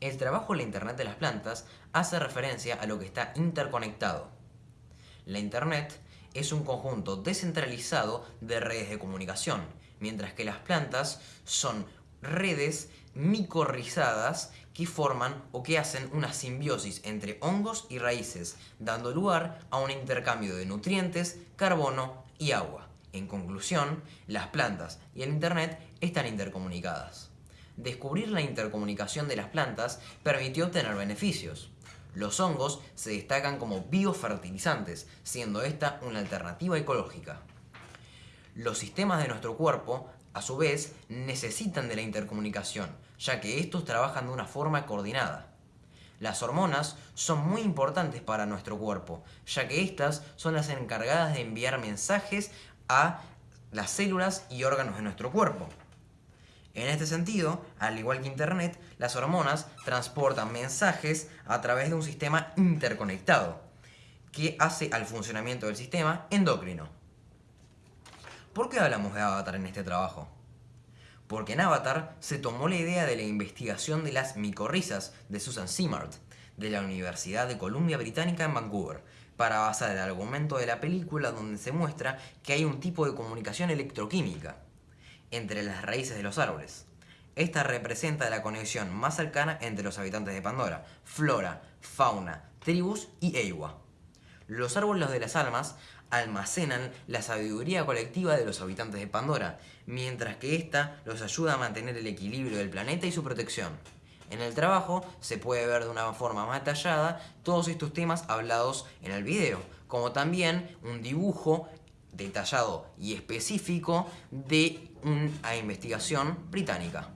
El trabajo en la Internet de las plantas hace referencia a lo que está interconectado. La Internet es un conjunto descentralizado de redes de comunicación, mientras que las plantas son redes micorrizadas que forman o que hacen una simbiosis entre hongos y raíces, dando lugar a un intercambio de nutrientes, carbono y agua. En conclusión, las plantas y el Internet están intercomunicadas descubrir la intercomunicación de las plantas permitió obtener beneficios. Los hongos se destacan como biofertilizantes, siendo esta una alternativa ecológica. Los sistemas de nuestro cuerpo, a su vez, necesitan de la intercomunicación, ya que estos trabajan de una forma coordinada. Las hormonas son muy importantes para nuestro cuerpo, ya que estas son las encargadas de enviar mensajes a las células y órganos de nuestro cuerpo. En este sentido, al igual que Internet, las hormonas transportan mensajes a través de un sistema interconectado, que hace al funcionamiento del sistema endocrino. ¿Por qué hablamos de Avatar en este trabajo? Porque en Avatar se tomó la idea de la investigación de las micorrizas de Susan Simard, de la Universidad de Columbia Británica en Vancouver, para basar el argumento de la película donde se muestra que hay un tipo de comunicación electroquímica entre las raíces de los árboles. Esta representa la conexión más cercana entre los habitantes de Pandora, flora, fauna, tribus y Eiwa. Los árboles de las almas almacenan la sabiduría colectiva de los habitantes de Pandora, mientras que ésta los ayuda a mantener el equilibrio del planeta y su protección. En el trabajo se puede ver de una forma más detallada todos estos temas hablados en el video, como también un dibujo detallado y específico de una investigación británica.